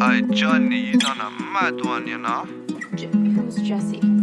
Hey, Johnny, you done a mad one, you know? J- who's Jesse?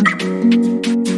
うん。